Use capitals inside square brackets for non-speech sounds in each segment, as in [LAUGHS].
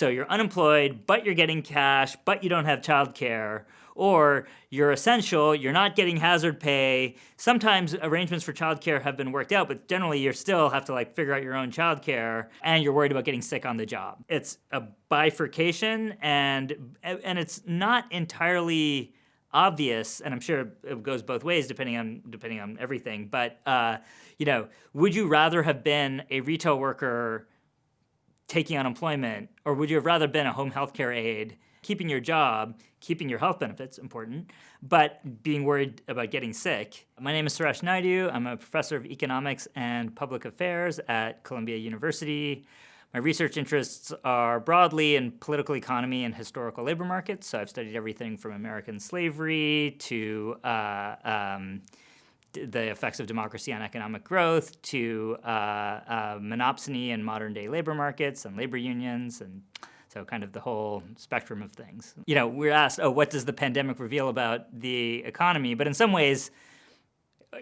So you're unemployed, but you're getting cash, but you don't have childcare, or you're essential, you're not getting hazard pay. Sometimes arrangements for childcare have been worked out, but generally you still have to like figure out your own childcare and you're worried about getting sick on the job. It's a bifurcation and and it's not entirely obvious, and I'm sure it goes both ways depending on depending on everything. But uh, you know, would you rather have been a retail worker taking unemployment, or would you have rather been a home health care aide, keeping your job, keeping your health benefits, important, but being worried about getting sick? My name is Suresh Naidu. I'm a professor of economics and public affairs at Columbia University. My research interests are broadly in political economy and historical labor markets. So I've studied everything from American slavery to uh, um, the effects of democracy on economic growth to uh, uh, monopsony in modern day labor markets and labor unions and so kind of the whole spectrum of things. You know, we're asked, oh, what does the pandemic reveal about the economy? But in some ways,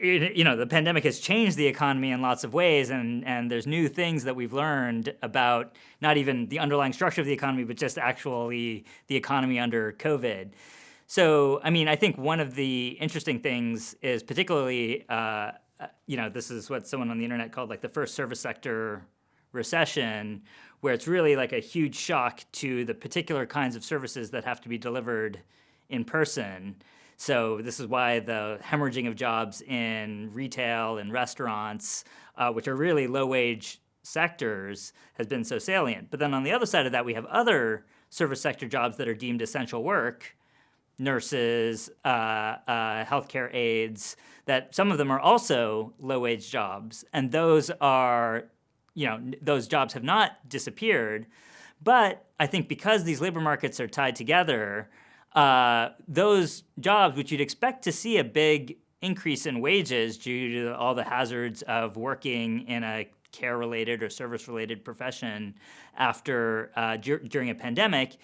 you know, the pandemic has changed the economy in lots of ways, and, and there's new things that we've learned about not even the underlying structure of the economy, but just actually the economy under COVID. So, I mean, I think one of the interesting things is particularly, uh, uh, you know, this is what someone on the internet called like the first service sector recession, where it's really like a huge shock to the particular kinds of services that have to be delivered in person. So this is why the hemorrhaging of jobs in retail and restaurants, uh, which are really low-wage sectors, has been so salient. But then on the other side of that, we have other service sector jobs that are deemed essential work, nurses, uh, uh, healthcare aides, that some of them are also low-wage jobs, and those are, you know, those jobs have not disappeared, but I think because these labor markets are tied together, uh, those jobs, which you'd expect to see a big increase in wages due to all the hazards of working in a care-related or service-related profession after uh, during a pandemic,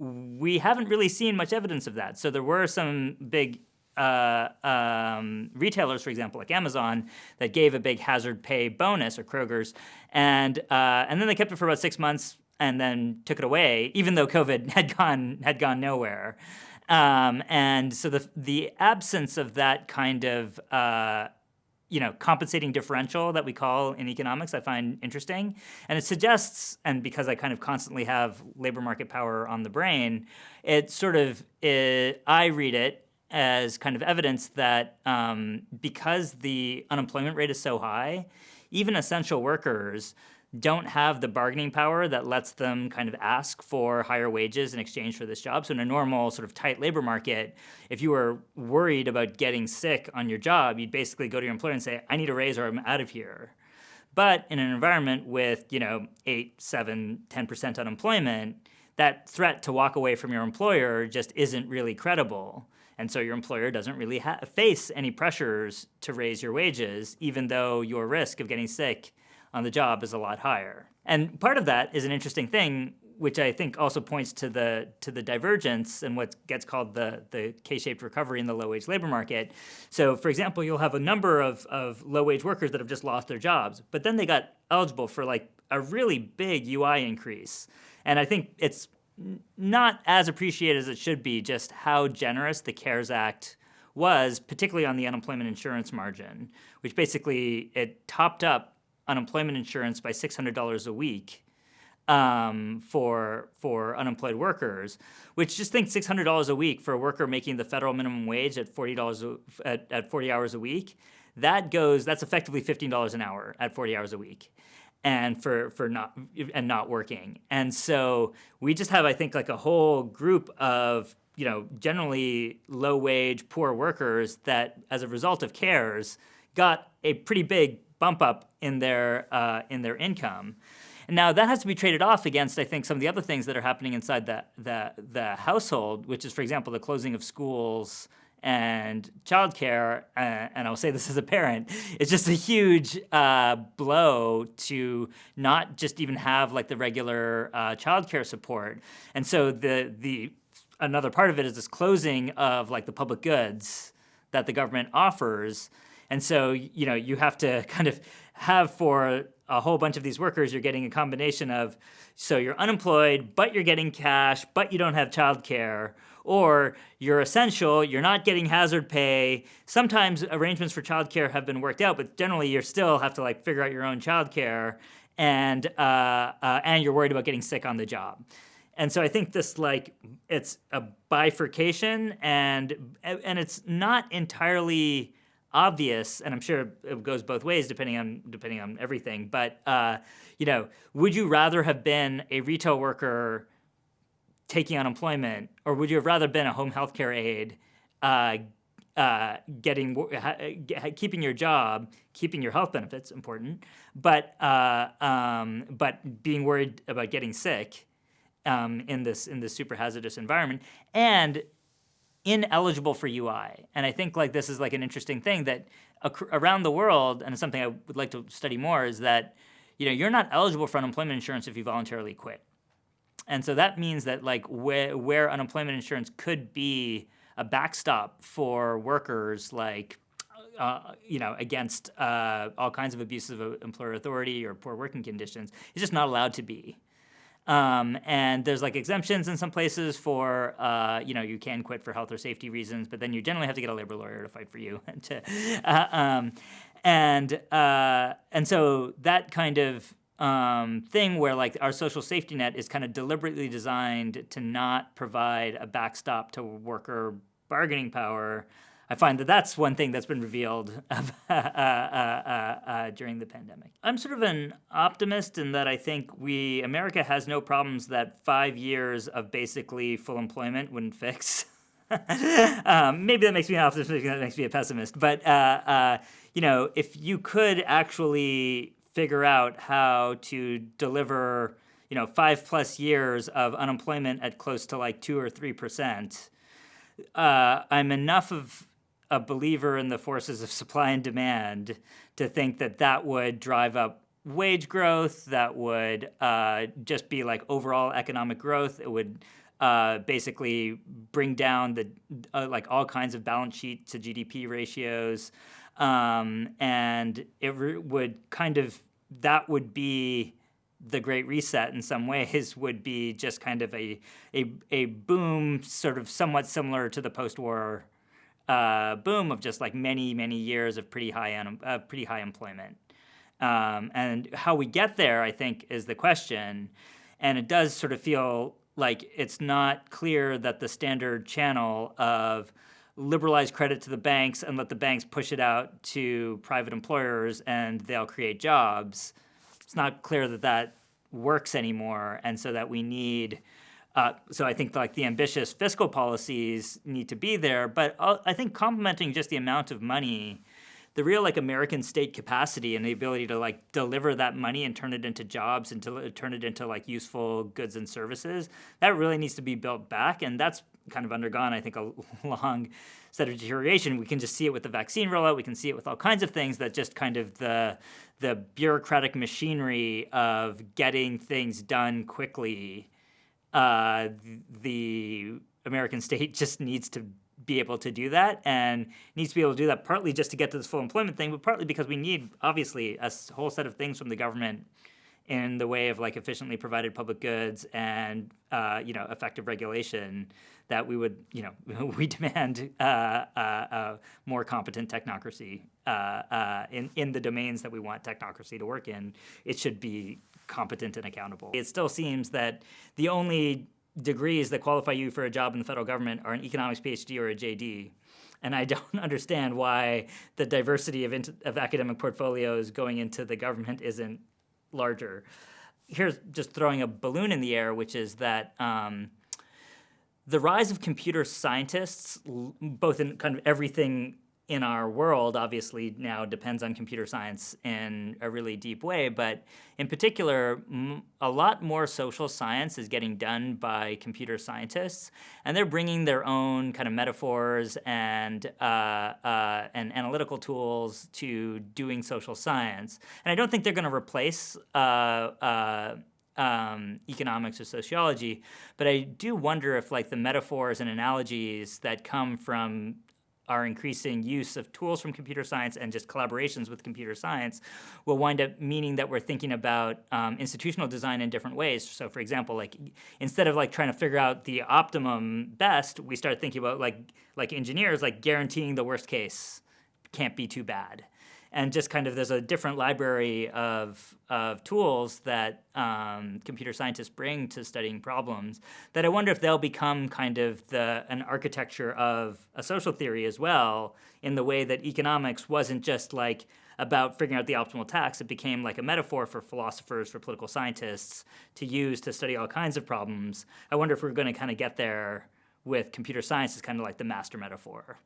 we haven't really seen much evidence of that. So there were some big uh, um, retailers, for example, like Amazon, that gave a big hazard pay bonus, or Kroger's, and uh, and then they kept it for about six months and then took it away, even though COVID [LAUGHS] had gone had gone nowhere. Um, and so the the absence of that kind of uh, you know, compensating differential that we call in economics, I find interesting. And it suggests, and because I kind of constantly have labor market power on the brain, it sort of, it, I read it as kind of evidence that um, because the unemployment rate is so high, even essential workers don't have the bargaining power that lets them kind of ask for higher wages in exchange for this job. So in a normal sort of tight labor market, if you were worried about getting sick on your job, you'd basically go to your employer and say, I need a raise or I'm out of here. But in an environment with, you know, 8, 7, 10% unemployment, that threat to walk away from your employer just isn't really credible. And so your employer doesn't really face any pressures to raise your wages, even though your risk of getting sick on the job is a lot higher. And part of that is an interesting thing, which I think also points to the to the divergence and what gets called the, the K-shaped recovery in the low-wage labor market. So for example, you'll have a number of, of low-wage workers that have just lost their jobs, but then they got eligible for like a really big UI increase. And I think it's not as appreciated as it should be just how generous the CARES Act was, particularly on the unemployment insurance margin, which basically it topped up unemployment insurance by $600 a week um, for for unemployed workers, which just think $600 a week for a worker making the federal minimum wage at $40 a, at, at 40 hours a week, that goes that's effectively $15 an hour at 40 hours a week and for for not and not working. And so we just have I think like a whole group of you know generally low wage poor workers that as a result of CARES got a pretty big bump up in their, uh, in their income. And now that has to be traded off against, I think, some of the other things that are happening inside the, the, the household, which is, for example, the closing of schools and childcare, uh, and I'll say this [LAUGHS] as a parent, it's just a huge uh, blow to not just even have like the regular uh, childcare support. And so the, the, another part of it is this closing of like the public goods that the government offers And so, you know, you have to [LAUGHS] kind of have for a whole bunch of these workers, you're getting a combination of, so you're unemployed, but you're getting cash, but you don't have childcare, or you're essential, you're not getting hazard pay. Sometimes arrangements for childcare have been worked out, but generally you still have to like figure out your own childcare, and uh, uh, and you're worried about getting sick on the job. And so I think this like it's a bifurcation, and and it's not entirely obvious, and I'm sure it goes both ways depending on depending on everything. But uh, you know, would you rather have been a retail worker taking unemployment, or would you have rather been a home health care aide, uh, uh, getting keeping your job, keeping your health benefits important, but uh, um, but being worried about getting sick um, in this in this super hazardous environment and ineligible for UI. And I think like this is like an interesting thing that around the world, and it's something I would like to study more, is that you know you're not eligible for unemployment insurance if you voluntarily quit. And so that means that like where, where unemployment insurance could be a backstop for workers like uh, you know, against uh, all kinds of abuses of employer authority or poor working conditions, it's just not allowed to be. Um, and there's like exemptions in some places for, uh, you know, you can quit for health or safety reasons, but then you generally have to get a labor lawyer to fight for you. [LAUGHS] to, uh, um, and uh, and so that kind of um, thing where like our social safety net is kind of deliberately designed to not provide a backstop to worker bargaining power I find that that's one thing that's been revealed [LAUGHS] uh, uh, uh, during the pandemic. I'm sort of an optimist in that I think we, America has no problems that five years of basically full employment wouldn't fix. [LAUGHS] um, maybe that makes me an optimist, maybe that makes me a pessimist. But, uh, uh, you know, if you could actually figure out how to deliver, you know, five plus years of unemployment at close to like two or three percent, uh, I'm enough of a believer in the forces of supply and demand to think that that would drive up wage growth, that would uh, just be like overall economic growth. It would uh, basically bring down the uh, like all kinds of balance sheet to GDP ratios, um, and it would kind of that would be the Great Reset in some ways [LAUGHS] would be just kind of a a, a boom, sort of somewhat similar to the post-war uh, boom of just like many many years of pretty high un- uh, pretty high employment. Um, and how we get there, I think, is the question. And it does sort of feel like it's not clear that the standard channel of liberalize credit to the banks and let the banks push it out to private employers and they'll create jobs. It's not clear that that works anymore, and so that we need uh, so I think like the ambitious fiscal policies need to be there, but uh, I think complementing just the amount of money, the real like American state capacity and the ability to like deliver that money and turn it into jobs and to turn it into like useful goods and services, that really needs to be built back, and that's kind of undergone I think a [LAUGHS] long set of deterioration. We can just see it with the vaccine rollout. We can see it with all kinds of things that just kind of the the bureaucratic machinery of getting things done quickly uh, the American state [LAUGHS] just needs to be able to do that and needs to be able to do that partly just to get to this full employment thing, but partly because we need obviously a whole set of things from the government in the way of like efficiently provided public goods and uh, you know effective regulation that we would you know [LAUGHS] we demand uh, uh, uh more competent technocracy uh, uh, in in the domains that we want technocracy to work in. It should be competent and accountable. It still seems that the only degrees that qualify you for a job in the federal government are an economics PhD or a JD. And I [LAUGHS] don't understand why the diversity of, of academic portfolios going into the government isn't larger. Here's just throwing a balloon in the air, which is that um, the rise of computer scientists, both in kind of everything in our world obviously now depends on computer science in a really deep way, but in particular, a lot more social science is getting done by computer scientists, and they're bringing their own kind of metaphors and uh, uh, and analytical tools to doing social science. And I don't think they're going to replace. Uh, uh, um, economics or sociology, but I do wonder if like the metaphors and analogies that come from our increasing use of tools from computer science and just collaborations with computer science will wind up meaning that we're thinking about um, institutional design in different ways. So for example, like instead of like trying to figure out the optimum best, we start thinking about like like engineers, like guaranteeing the worst case can't be too bad and just kind of there's a different library of, of tools that um, computer scientists bring to studying problems that I wonder if they'll become kind of the an architecture of a social theory as well in the way that economics wasn't just like about figuring out the optimal tax. It became like a metaphor for philosophers, for political scientists to use to study all kinds of problems. I wonder if we're going to kind of get there with computer science as kind of like the master metaphor.